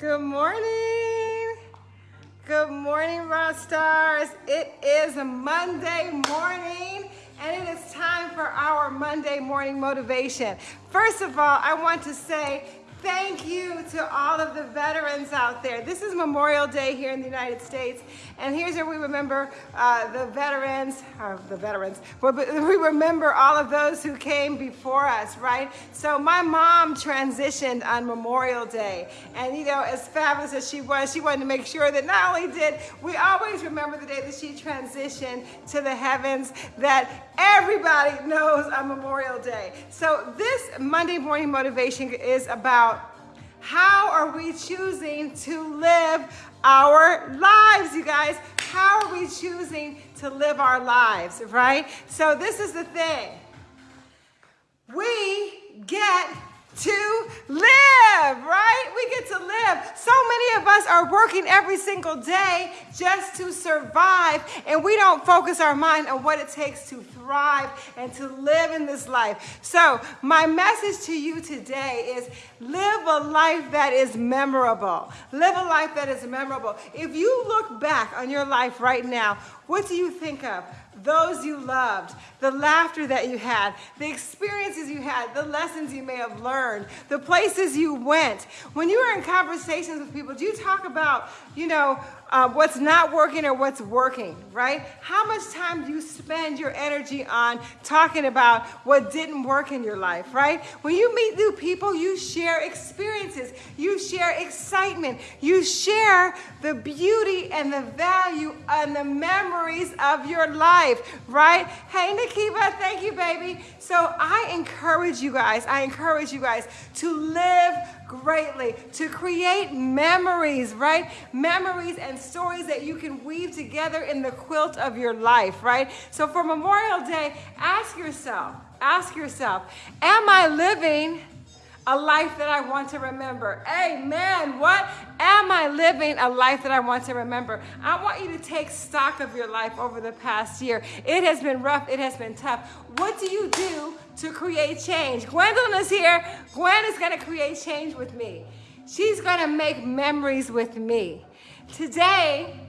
Good morning. Good morning, Rock Stars. It is a Monday morning and it is time for our Monday morning motivation. First of all, I want to say Thank you to all of the veterans out there. This is Memorial Day here in the United States, and here's where we remember uh, the veterans, uh, the veterans, we remember all of those who came before us, right? So my mom transitioned on Memorial Day, and you know, as fabulous as she was, she wanted to make sure that not only did we always remember the day that she transitioned to the heavens, that everybody knows on Memorial Day. So this Monday morning motivation is about how are we choosing to live our lives, you guys? How are we choosing to live our lives, right? So this is the thing. We get to live, right? We get to live. So many of us are working every single day just to survive, and we don't focus our mind on what it takes to thrive and to live in this life. So, my message to you today is live a life that is memorable. Live a life that is memorable. If you look back on your life right now, what do you think of? Those you loved, the laughter that you had, the experiences you had, the lessons you may have learned, the places you went. When you were in conversations with people, do you talk about, you know, uh, what's not working or what's working, right? How much time do you spend your energy on talking about what didn't work in your life, right? When you meet new people, you share experiences, you share excitement, you share the beauty and the value and the memories of your life, right? Hey, Nikiva, thank you, baby. So I encourage you guys, I encourage you guys to live greatly, to create memories, right? Memories and stories that you can weave together in the quilt of your life, right? So for Memorial Day, ask yourself, ask yourself, am I living a life that I want to remember. Amen. What? Am I living a life that I want to remember? I want you to take stock of your life over the past year. It has been rough. It has been tough. What do you do to create change? Gwendolyn is here. Gwen is going to create change with me. She's going to make memories with me. Today,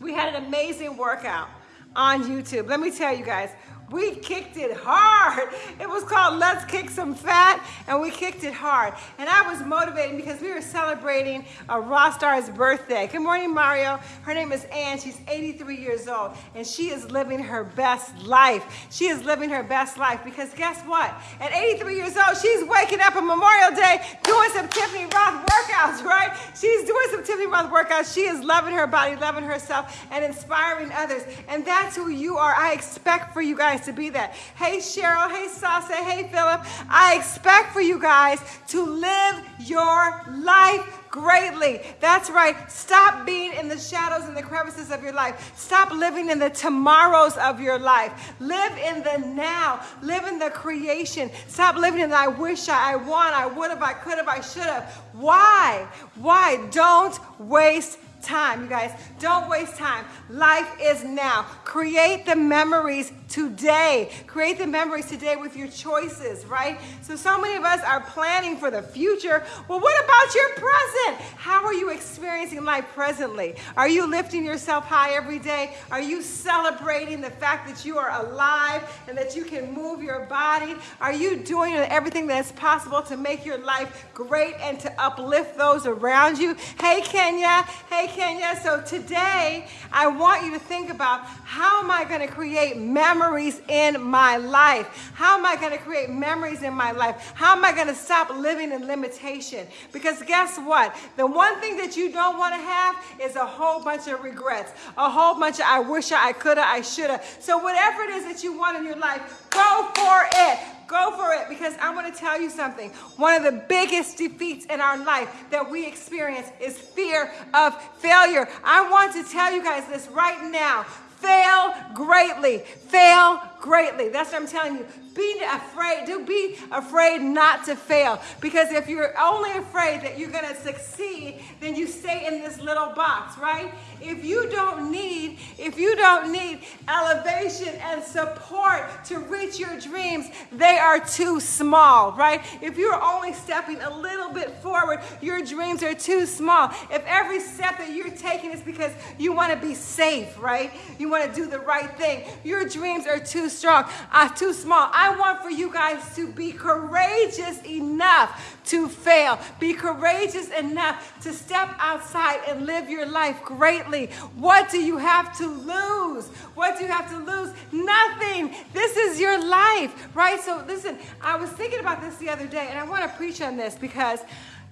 we had an amazing workout on YouTube. Let me tell you guys, we kicked it hard. It was called Let's Kick Some Fat, and we kicked it hard. And I was motivated because we were celebrating a Raw Star's birthday. Good morning, Mario. Her name is Ann. She's 83 years old, and she is living her best life. She is living her best life because guess what? At 83 years old, she's waking up on Memorial Day doing some Tiffany Rothe workouts, right? She's doing some Tiffany Rothe workouts. She is loving her body, loving herself, and inspiring others. And that's who you are. I expect for you guys guys to be that. Hey, Cheryl. Hey, Sasa. Hey, Philip. I expect for you guys to live your life greatly. That's right. Stop being in the shadows and the crevices of your life. Stop living in the tomorrows of your life. Live in the now. Live in the creation. Stop living in the I wish I, I want, I would have, I could have, I should have. Why? Why? Don't waste time, you guys. Don't waste time. Life is now. Create the memories today. Create the memories today with your choices, right? So, so many of us are planning for the future. Well, what about your present? How are you experiencing life presently? Are you lifting yourself high every day? Are you celebrating the fact that you are alive and that you can move your body? Are you doing everything that's possible to make your life great and to uplift those around you? Hey, Kenya. Hey, Kenya. So today, I want you to think about how am I going to create memories in my life? How am I going to create memories in my life? How am I going to stop living in limitation? Because guess what? The one thing that you don't want to have is a whole bunch of regrets, a whole bunch of I wish I could have, I should have. So whatever it is that you want in your life, go for it. Go for it because I want to tell you something. One of the biggest defeats in our life that we experience is fear of failure. I want to tell you guys this right now. Fail greatly. Fail greatly. That's what I'm telling you. Be afraid. Do be afraid not to fail. Because if you're only afraid that you're going to succeed, then you stay in this little box, right? If you don't need, if you don't need elevation and support to reach your dreams, they are too small, right? If you're only stepping a little bit forward, your dreams are too small. If every step that you're taking is because you want to be safe, right? You want to do the right thing. Your dreams are too strong, uh, too small. I want for you guys to be courageous enough to fail. Be courageous enough to step outside and live your life greatly. What do you have to lose? What do you have to lose? Nothing. This is your life, right? So listen, I was thinking about this the other day and I want to preach on this because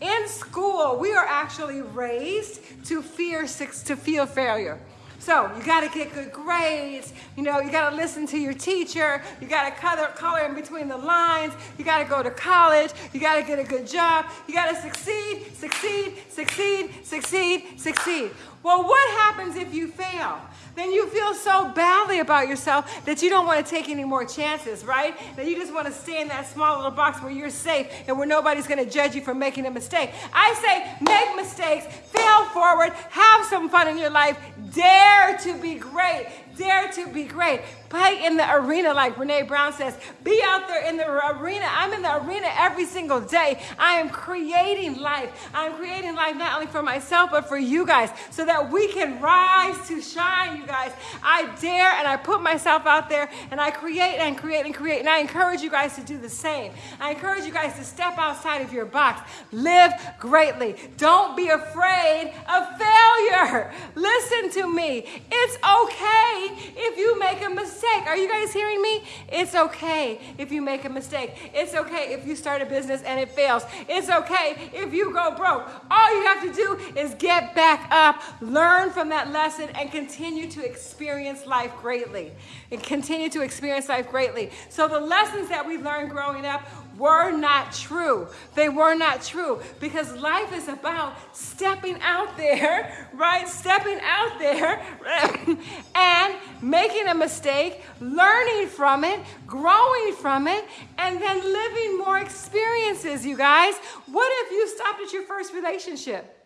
in school, we are actually raised to fear to feel failure. So you got to get good grades. You know, you got to listen to your teacher. You got to color, color in between the lines. You got to go to college. You got to get a good job. You got to succeed, succeed, succeed, succeed, succeed. Well, what happens if you fail? Then you feel so badly about yourself that you don't want to take any more chances, right? That you just want to stay in that small little box where you're safe and where nobody's going to judge you for making a mistake. I say make mistakes, fail forward, have some fun in your life, dare to be great, dare to be great. Play in the arena, like Brene Brown says. Be out there in the arena. I'm in the arena every single day. I am creating life. I'm creating life not only for myself, but for you guys, so that we can rise to shine, you guys. I dare and I put myself out there and I create and create and create. And I encourage you guys to do the same. I encourage you guys to step outside of your box. Live greatly. Don't be afraid of failure. Listen to me. It's okay if you make a mistake mistake. Are you guys hearing me? It's okay if you make a mistake. It's okay if you start a business and it fails. It's okay if you go broke. All you have to do is get back up, learn from that lesson, and continue to experience life greatly. And continue to experience life greatly. So the lessons that we learned growing up were not true. They were not true because life is about stepping out there, right? Stepping out there and making a mistake, learning from it, growing from it, and then living more experiences, you guys. What if you stopped at your first relationship?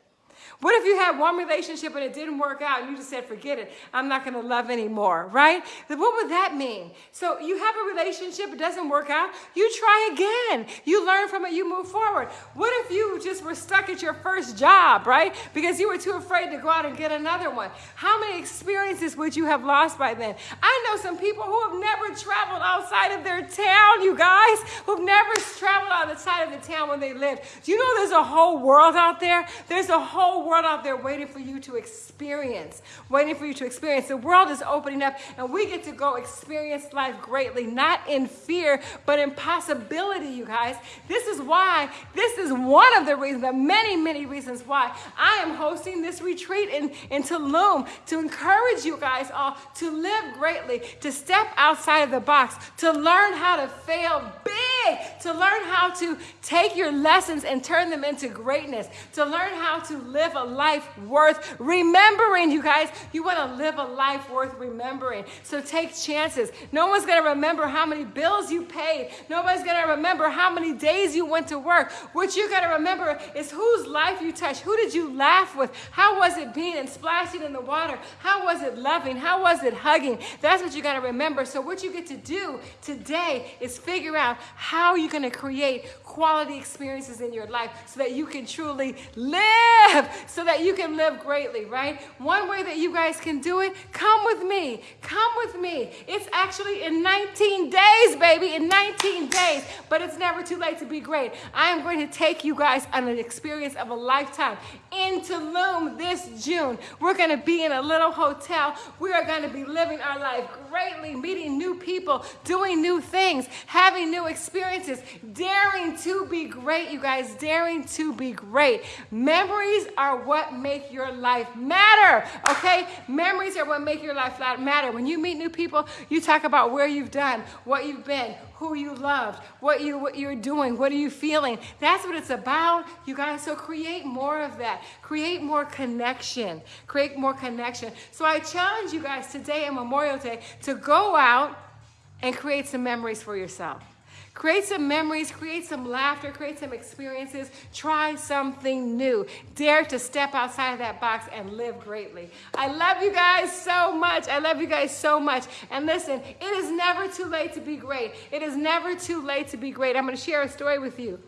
What if you had one relationship and it didn't work out and you just said, forget it, I'm not going to love anymore, right? What would that mean? So you have a relationship, it doesn't work out, you try again. You learn from it, you move forward. What if you just were stuck at your first job, right? Because you were too afraid to go out and get another one. How many experiences would you have lost by then? I know some people who have never traveled outside of their town, you guys, who've never traveled outside of the town when they lived. Do you know there's a whole world out there? There's a whole world out there waiting for you to experience, waiting for you to experience. The world is opening up, and we get to go experience life greatly, not in fear, but in possibility, you guys. This is why, this is one of the reasons, the many, many reasons why I am hosting this retreat in, in Tulum to encourage you guys all to live greatly, to step outside of the box, to learn how to fail big, to learn how to take your lessons and turn them into greatness, to learn how to live a life worth remembering, you guys. You want to live a life worth remembering. So take chances. No one's going to remember how many bills you paid. Nobody's going to remember how many days you went to work. What you got to remember is whose life you touched. Who did you laugh with? How was it being and splashing in the water? How was it loving? How was it hugging? That's what you got to remember. So what you get to do today is figure out how you're you going to create quality experiences in your life so that you can truly live so that you can live greatly, right? One way that you guys can do it, come with me. Come with me. It's actually in 19 days, baby, in 19 days, but it's never too late to be great. I am going to take you guys on an experience of a lifetime in Tulum this June. We're going to be in a little hotel. We are going to be living our life greatly, meeting new people, doing new things, having new experiences, daring to be great, you guys, daring to be great. Memories are what make your life matter, okay? Memories are what make your life matter. When you meet new people, you talk about where you've done, what you've been, who you loved, what you what you're doing, what are you feeling. That's what it's about, you guys. So create more of that. Create more connection. Create more connection. So I challenge you guys today on Memorial Day to go out and create some memories for yourself. Create some memories, create some laughter, create some experiences. Try something new. Dare to step outside of that box and live greatly. I love you guys so much. I love you guys so much. And listen, it is never too late to be great. It is never too late to be great. I'm going to share a story with you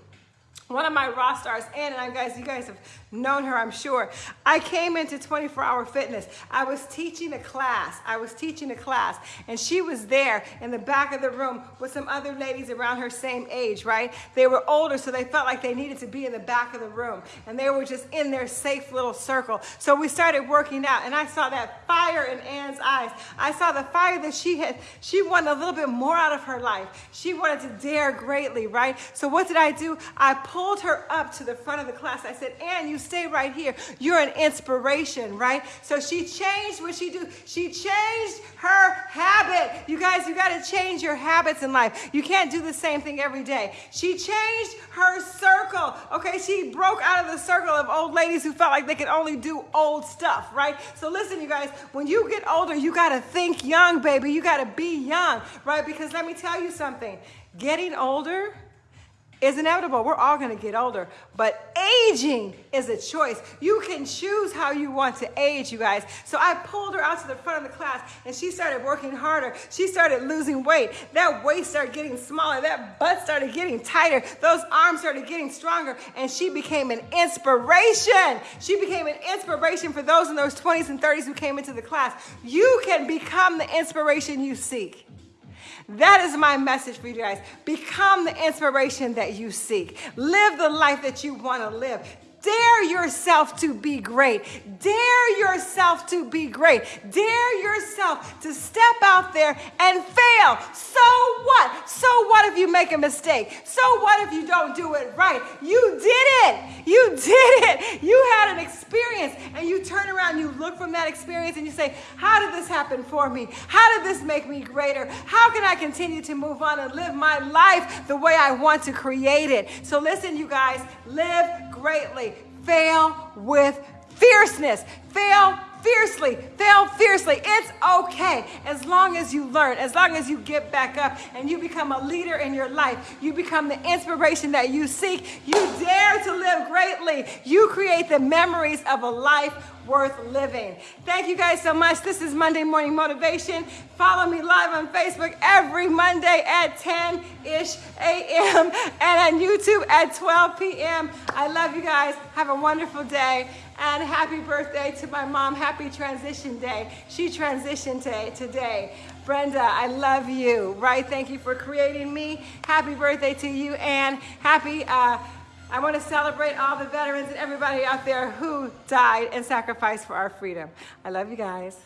one of my rock stars, Ann, and I guys, you guys have known her, I'm sure. I came into 24 Hour Fitness. I was teaching a class. I was teaching a class, and she was there in the back of the room with some other ladies around her same age, right? They were older, so they felt like they needed to be in the back of the room, and they were just in their safe little circle. So we started working out, and I saw that fire in Ann's eyes. I saw the fire that she had. She wanted a little bit more out of her life. She wanted to dare greatly, right? So what did I do? I pulled her up to the front of the class. I said, Ann, you stay right here. You're an inspiration, right? So she changed what she do. She changed her habit. You guys, you got to change your habits in life. You can't do the same thing every day. She changed her circle. Okay, she broke out of the circle of old ladies who felt like they could only do old stuff, right? So listen, you guys, when you get older, you got to think young, baby. You got to be young, right? Because let me tell you something. Getting older is inevitable. We're all going to get older, but aging is a choice. You can choose how you want to age, you guys. So I pulled her out to the front of the class and she started working harder. She started losing weight. That waist started getting smaller. That butt started getting tighter. Those arms started getting stronger and she became an inspiration. She became an inspiration for those in those 20s and 30s who came into the class. You can become the inspiration you seek. That is my message for you guys. Become the inspiration that you seek. Live the life that you want to live. Dare yourself to be great. Dare yourself to be great. Dare yourself to step out there and fail. So what? You make a mistake? So what if you don't do it right? You did it. You did it. You had an experience and you turn around, you look from that experience and you say, How did this happen for me? How did this make me greater? How can I continue to move on and live my life the way I want to create it? So listen, you guys, live greatly fail with fierceness. Fail fiercely. Fail fiercely. It's okay as long as you learn, as long as you get back up and you become a leader in your life. You become the inspiration that you seek. You dare to live greatly. You create the memories of a life worth living. Thank you guys so much. This is Monday Morning Motivation. Follow me live on Facebook every Monday at 10-ish a.m. and on YouTube at 12 p.m. I love you guys. Have a wonderful day and happy birthday to my mom. Happy transition day. She transitioned today. Brenda, I love you, right? Thank you for creating me. Happy birthday to you and happy uh, I want to celebrate all the veterans and everybody out there who died and sacrificed for our freedom. I love you guys.